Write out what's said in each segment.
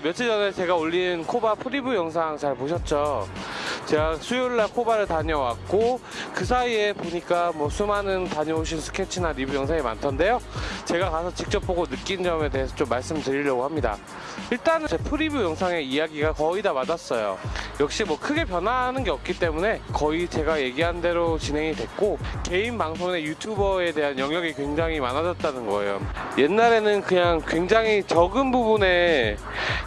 며칠 전에 제가 올린 KOBA 프리뷰 영상 잘 보셨죠? 제가 수요일 날 KOBA를 다녀왔고 그 사이에 보니까 뭐 수많은 다녀오신 스케치나 리뷰 영상이 많던데요. 제가 가서 직접 보고 느낀 점에 대해서 좀 말씀드리려고 합니다. 일단은 제 프리뷰 영상의 이야기가 거의 다 맞았어요. 역시 뭐 크게 변화하는 게 없기 때문에 거의 제가 얘기한 대로 진행이 됐고 개인 방송의 유튜버에 대한 영역이 굉장히 많아졌다는 거예요. 옛날에는 그냥 굉장히 적은 부분에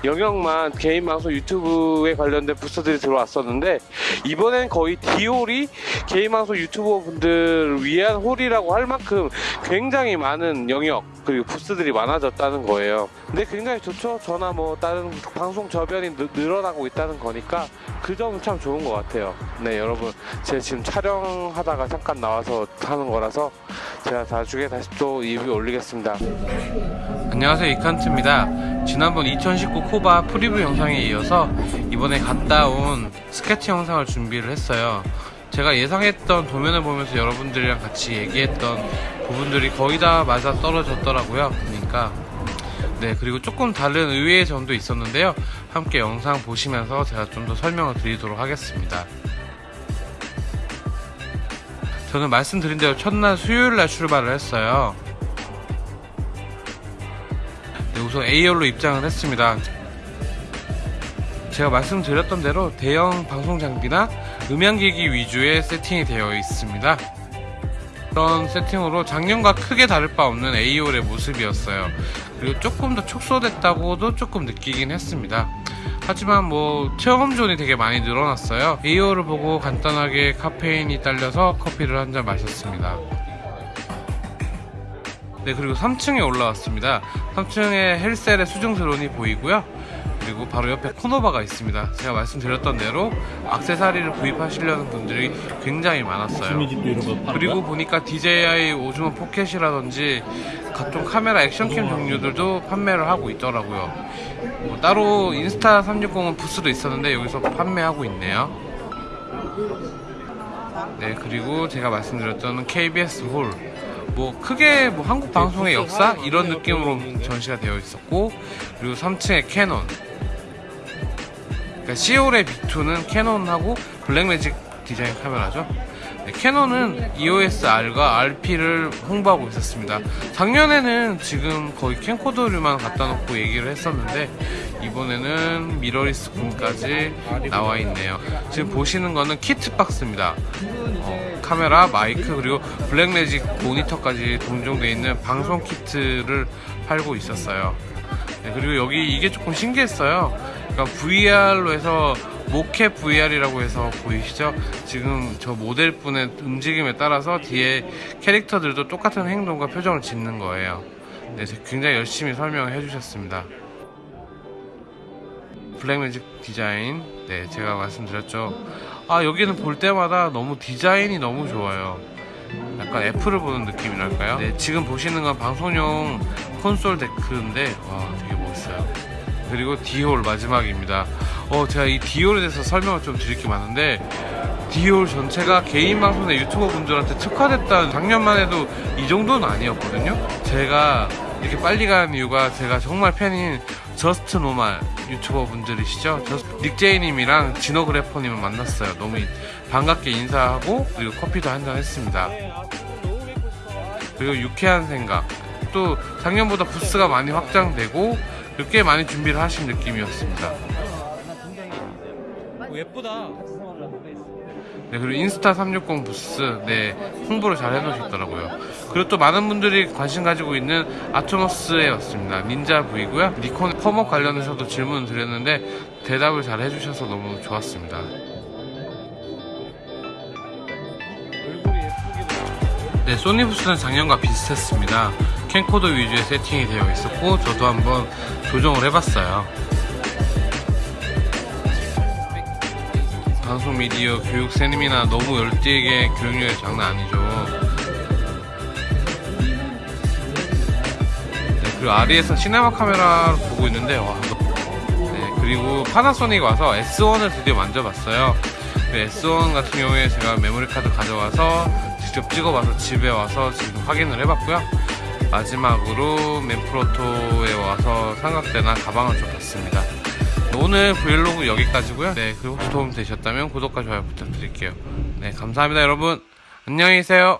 영역만 개인 방송 유튜브에 관련된 부스들이 들어왔었는데 이번엔 거의 디올이 개인 방송 유튜버 분들을 위한 홀이라고 할 만큼 굉장히 많은 영역 그리고 부스들이 많아졌다는 거예요. 근데 굉장히 좋죠. 저나 뭐 다른 방송 저변이 늘- 늘어나고 있다는 거니까 그 점은 참 좋은 것 같아요. 네 여러분 제가 지금 촬영하다가 잠깐 나와서 하는 거라서 제가 나중에 다시 또 리뷰 올리겠습니다. 안녕하세요 이칸트입니다. 지난번 2019 KOBA 프리뷰 영상에 이어서 이번에 갔다 온 스케치 영상을 준비를 했어요. 제가 예상했던 도면을 보면서 여러분들이랑 같이 얘기했던 부분들이 거의 다 맞아 떨어졌더라고요. 그러니까 네 그리고 조금 다른 의외의 점도 있었는데요. 함께 영상 보시면서 제가 좀 더 설명을 드리도록 하겠습니다. 저는 말씀드린 대로 첫날 수요일 날 출발을 했어요. 네, 우선 A열로 입장을 했습니다. 제가 말씀드렸던 대로 대형 방송 장비나 음향기기 위주의 세팅이 되어 있습니다. 그런 세팅으로 작년과 크게 다를 바 없는 A홀의 모습이었어요. 그리고 조금 더 축소됐다고도 조금 느끼긴 했습니다. 하지만 뭐 체험존이 되게 많이 늘어났어요. A홀을 보고 간단하게 카페인이 딸려서 커피를 한 잔 마셨습니다. 네 그리고 3층에 올라왔습니다. 3층에 헬셀의 수중 드론이 보이고요. 그리고 바로 옆에 코너바가 있습니다. 제가 말씀드렸던 대로 악세사리를 구입하시려는 분들이 굉장히 많았어요. 그리고? 보니까 DJI 오즈모 포켓이라든지 각종 카메라 액션캠 종류들도 판매를 하고 있더라고요. 뭐 따로 인스타 360은 부스도 있었는데 여기서 판매하고 있네요. 네 그리고 제가 말씀드렸던 KBS 홀 뭐 크게 뭐 한국 방송의 역사 이런 느낌으로 전시가 되어 있었고 그리고 3층에 캐논 그러니까 C홀의 B2는 Canon하고 Blackmagic Design 카메라죠 네, Canon은 EOS R과 RP를 홍보하고 있었습니다. 작년에는 지금 거의 캠코더류만 갖다 놓고 얘기를 했었는데 이번에는 미러리스 군까지 나와 있네요. 지금 보시는 거는 키트 박스입니다. 어, 카메라, 마이크 그리고 블랙매직 모니터까지 동종되어 있는 방송 키트를 팔고 있었어요. 네, 그리고 여기 이게 조금 신기했어요. 그러니까 VR로 해서 모캡 VR이라고 해서 보이시죠? 지금 저 모델분의 움직임에 따라서 뒤에 캐릭터들도 똑같은 행동과 표정을 짓는 거예요. 네, 굉장히 열심히 설명을 해주셨습니다. 블랙매직 디자인, 네, 제가 말씀드렸죠. 아, 여기는 볼 때마다 너무 디자인이 너무 좋아요. 약간 애플을 보는 느낌이랄까요? 네, 지금 보시는 건 방송용 콘솔 데크인데, 와, 되게 멋있어요. 그리고 디올 마지막입니다. 어, 제가 이 디올에 대해서 설명을 좀 드릴 게 많은데, 디올 전체가 개인 방송의 유튜버 분들한테 특화됐다는 작년만 해도 이 정도는 아니었거든요. 제가 이렇게 빨리 가는 이유가 제가 정말 팬인 Just Normal 유튜버 분들이시죠. Just- 닉제이님이랑 진호그래퍼님을 만났어요. 너무 반갑게 인사하고 그리고 커피도 한잔 했습니다. 그리고 유쾌한 생각. 또 작년보다 부스가 많이 확장되고 꽤 많이 준비를 하신 느낌이었습니다. 오, 예쁘다. 네, 그리고 Insta360 부스, 네, 홍보를 잘 해놓으셨더라고요. 그리고 또 많은 분들이 관심 가지고 있는 아토머스에 왔습니다. 닌자 V고요. 니콘 펌업 관련해서도 질문을 드렸는데 대답을 잘 해주셔서 너무 좋았습니다. 네, 소니 부스는 작년과 비슷했습니다. 캠코더 위주의 세팅이 되어 있었고 저도 한번 조정을 해봤어요. 방송 미디어 교육 세미나 너무 열띠게 교육률이 장난 아니죠. 네, 그리고 아리에서 시네마 카메라를 보고 있는데 와. 네, 그리고 파나소닉 와서 S1을 드디어 만져봤어요. 그 S1 같은 경우에 제가 메모리 카드 가져와서 직접 찍어봐서 집에 와서 지금 확인을 해봤고요. 마지막으로 맨프로토에 와서 삼각대나 가방을 좀 봤습니다. 오늘 브이로그 여기까지고요. 네, 그리고 혹시 도움 되셨다면 구독과 좋아요 부탁드릴게요. 네, 감사합니다, 여러분. 안녕히 계세요.